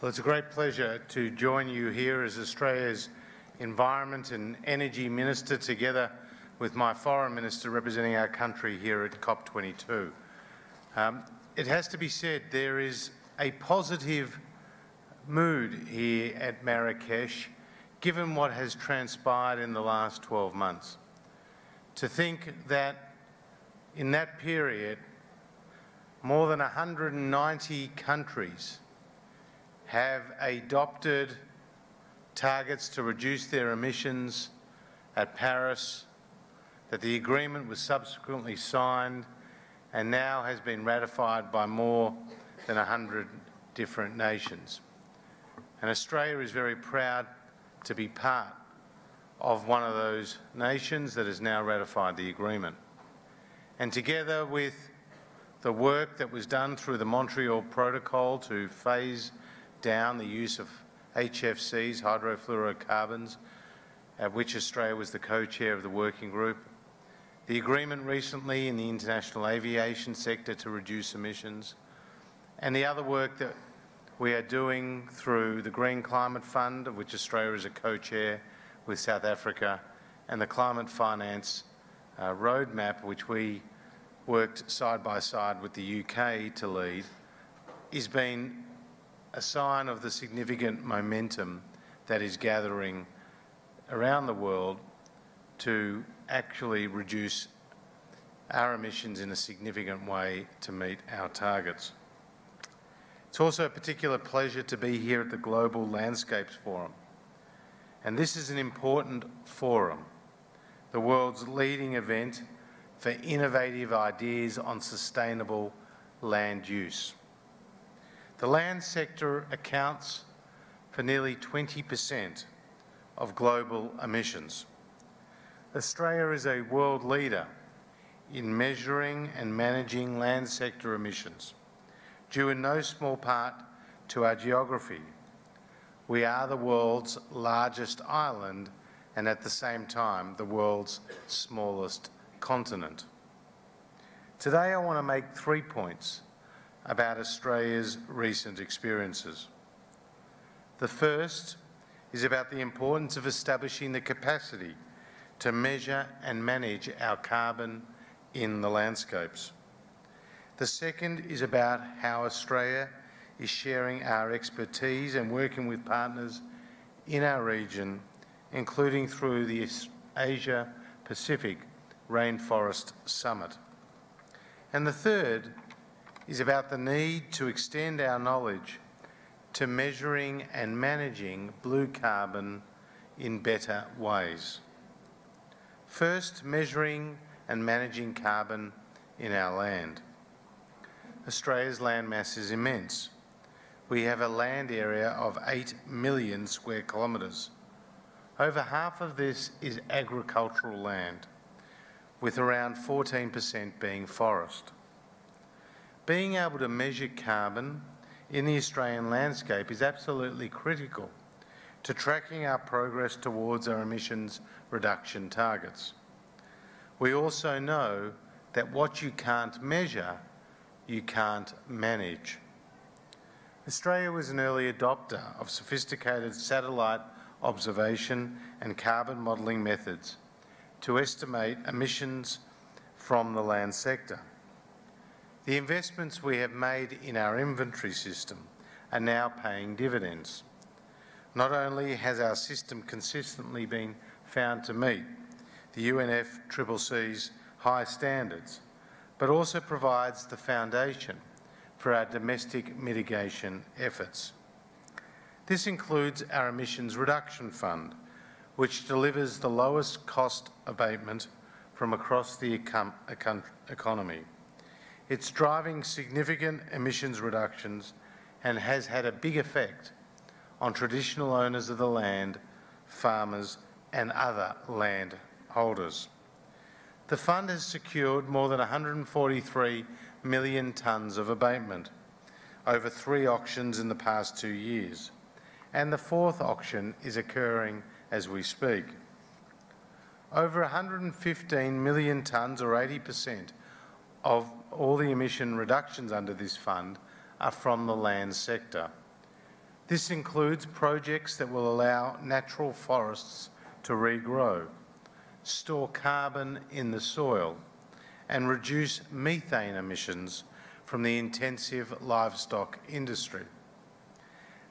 Well, it's a great pleasure to join you here as Australia's Environment and Energy Minister together with my Foreign Minister representing our country here at COP22. Um, it has to be said there is a positive mood here at Marrakesh given what has transpired in the last 12 months. To think that in that period more than 190 countries have adopted targets to reduce their emissions at Paris, that the agreement was subsequently signed and now has been ratified by more than 100 different nations. And Australia is very proud to be part of one of those nations that has now ratified the agreement. And together with the work that was done through the Montreal Protocol to phase down the use of HFCs, hydrofluorocarbons, at which Australia was the co-chair of the working group. The agreement recently in the international aviation sector to reduce emissions, and the other work that we are doing through the Green Climate Fund, of which Australia is a co-chair with South Africa, and the Climate Finance uh, Roadmap, which we worked side by side with the UK to lead, is being a sign of the significant momentum that is gathering around the world to actually reduce our emissions in a significant way to meet our targets. It's also a particular pleasure to be here at the Global Landscapes Forum. And this is an important forum, the world's leading event for innovative ideas on sustainable land use. The land sector accounts for nearly 20% of global emissions. Australia is a world leader in measuring and managing land sector emissions, due in no small part to our geography. We are the world's largest island and at the same time the world's smallest continent. Today I want to make three points about Australia's recent experiences. The first is about the importance of establishing the capacity to measure and manage our carbon in the landscapes. The second is about how Australia is sharing our expertise and working with partners in our region, including through the Asia-Pacific Rainforest Summit. And the third is about the need to extend our knowledge to measuring and managing blue carbon in better ways. First, measuring and managing carbon in our land. Australia's land mass is immense. We have a land area of 8 million square kilometres. Over half of this is agricultural land, with around 14% being forest. Being able to measure carbon in the Australian landscape is absolutely critical to tracking our progress towards our emissions reduction targets. We also know that what you can't measure, you can't manage. Australia was an early adopter of sophisticated satellite observation and carbon modelling methods to estimate emissions from the land sector. The investments we have made in our inventory system are now paying dividends. Not only has our system consistently been found to meet the UNFCCC's high standards, but also provides the foundation for our domestic mitigation efforts. This includes our Emissions Reduction Fund, which delivers the lowest cost abatement from across the econ economy. It's driving significant emissions reductions and has had a big effect on traditional owners of the land, farmers and other land holders. The fund has secured more than 143 million tonnes of abatement over three auctions in the past two years, and the fourth auction is occurring as we speak. Over 115 million tonnes, or 80 per cent, of all the emission reductions under this fund are from the land sector. This includes projects that will allow natural forests to regrow, store carbon in the soil and reduce methane emissions from the intensive livestock industry.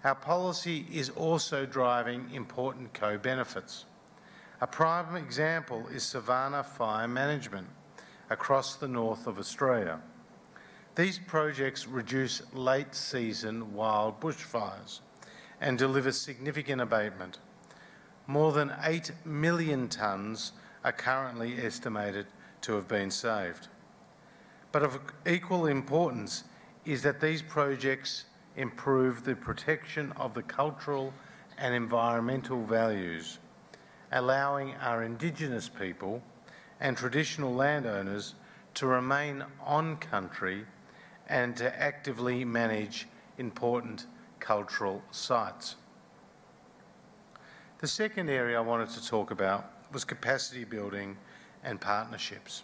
Our policy is also driving important co-benefits. A prime example is savanna fire management across the north of Australia. These projects reduce late-season wild bushfires and deliver significant abatement. More than 8 million tonnes are currently estimated to have been saved. But of equal importance is that these projects improve the protection of the cultural and environmental values, allowing our Indigenous people and traditional landowners to remain on country and to actively manage important cultural sites. The second area I wanted to talk about was capacity building and partnerships.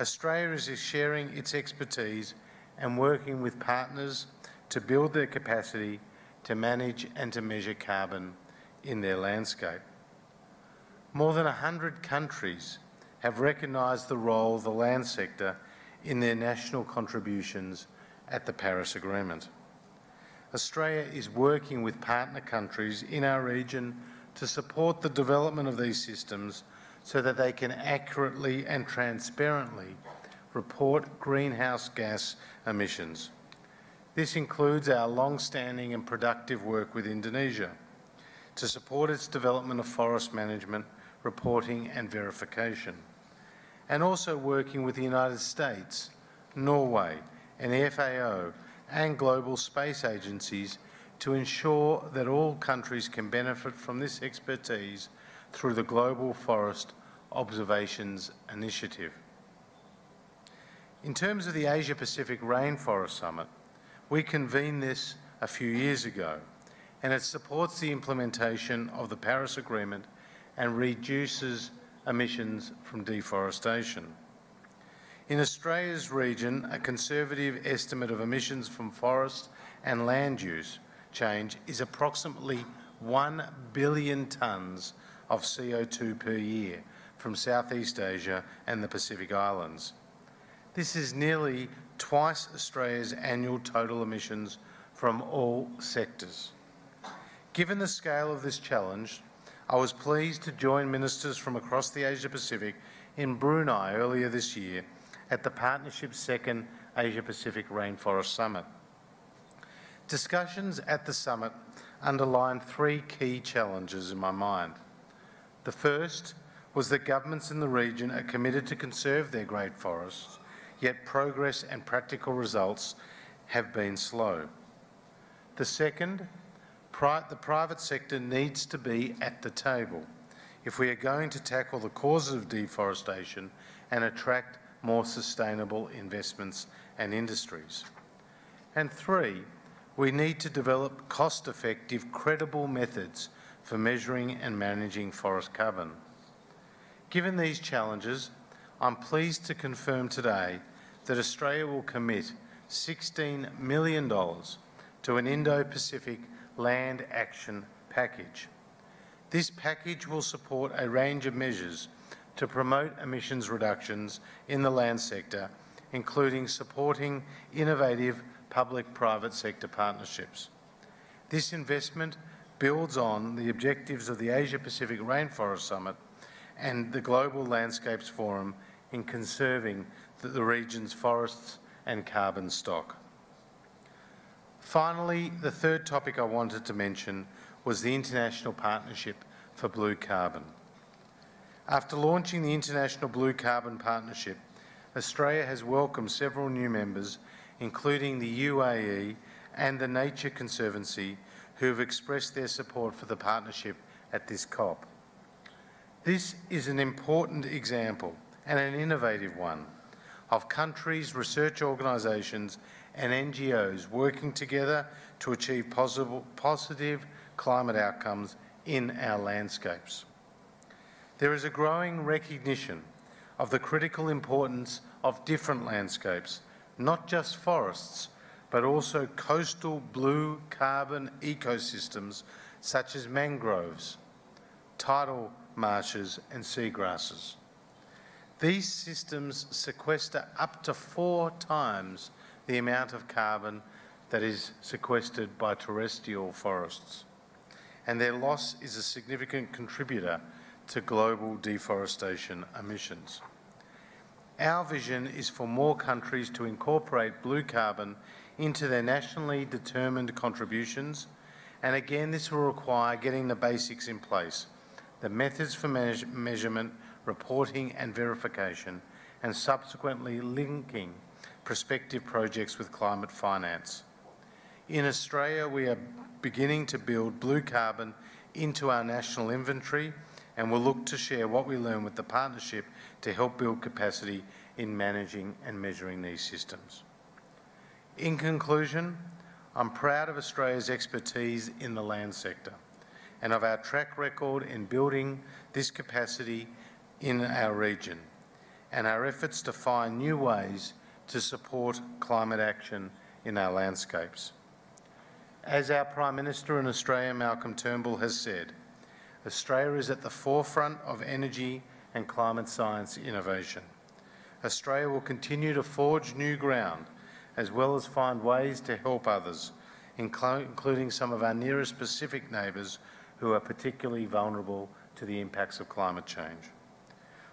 Australia is sharing its expertise and working with partners to build their capacity to manage and to measure carbon in their landscape. More than 100 countries have recognised the role of the land sector in their national contributions at the Paris Agreement. Australia is working with partner countries in our region to support the development of these systems so that they can accurately and transparently report greenhouse gas emissions. This includes our long-standing and productive work with Indonesia to support its development of forest management, reporting and verification and also working with the United States, Norway and the FAO and global space agencies to ensure that all countries can benefit from this expertise through the Global Forest Observations Initiative. In terms of the Asia-Pacific Rainforest Summit, we convened this a few years ago and it supports the implementation of the Paris Agreement and reduces emissions from deforestation. In Australia's region, a conservative estimate of emissions from forest and land use change is approximately 1 billion tonnes of CO2 per year from Southeast Asia and the Pacific Islands. This is nearly twice Australia's annual total emissions from all sectors. Given the scale of this challenge, I was pleased to join ministers from across the Asia-Pacific in Brunei earlier this year at the Partnership's second Asia-Pacific Rainforest Summit. Discussions at the summit underlined three key challenges in my mind. The first was that governments in the region are committed to conserve their great forests, yet progress and practical results have been slow. The second pri the private sector needs to be at the table if we are going to tackle the causes of deforestation and attract more sustainable investments and industries. And three, we need to develop cost-effective, credible methods for measuring and managing forest carbon. Given these challenges, I'm pleased to confirm today that Australia will commit $16 million to an Indo-Pacific Land Action Package. This package will support a range of measures to promote emissions reductions in the land sector, including supporting innovative public-private sector partnerships. This investment builds on the objectives of the Asia-Pacific Rainforest Summit and the Global Landscapes Forum in conserving the, the region's forests and carbon stock. Finally, the third topic I wanted to mention was the International Partnership for Blue Carbon. After launching the International Blue Carbon Partnership, Australia has welcomed several new members, including the UAE and the Nature Conservancy, who have expressed their support for the partnership at this COP. This is an important example and an innovative one of countries, research organisations and NGOs working together to achieve possible, positive climate outcomes in our landscapes. There is a growing recognition of the critical importance of different landscapes, not just forests, but also coastal blue carbon ecosystems such as mangroves, tidal marshes and seagrasses. These systems sequester up to four times the amount of carbon that is sequestered by terrestrial forests, and their loss is a significant contributor to global deforestation emissions. Our vision is for more countries to incorporate blue carbon into their nationally determined contributions, and again this will require getting the basics in place, the methods for measurement, reporting and verification, and subsequently linking prospective projects with climate finance. In Australia, we are beginning to build blue carbon into our national inventory and we'll look to share what we learn with the partnership to help build capacity in managing and measuring these systems. In conclusion, I'm proud of Australia's expertise in the land sector and of our track record in building this capacity in our region and our efforts to find new ways to support climate action in our landscapes. As our Prime Minister in Australia, Malcolm Turnbull, has said, Australia is at the forefront of energy and climate science innovation. Australia will continue to forge new ground as well as find ways to help others, including some of our nearest Pacific neighbours who are particularly vulnerable to the impacts of climate change.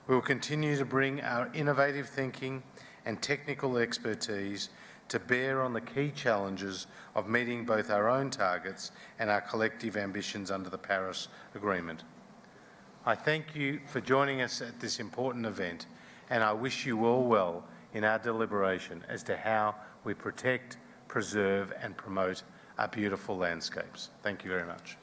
We will continue to bring our innovative thinking and technical expertise to bear on the key challenges of meeting both our own targets and our collective ambitions under the Paris Agreement. I thank you for joining us at this important event and I wish you all well in our deliberation as to how we protect, preserve and promote our beautiful landscapes. Thank you very much.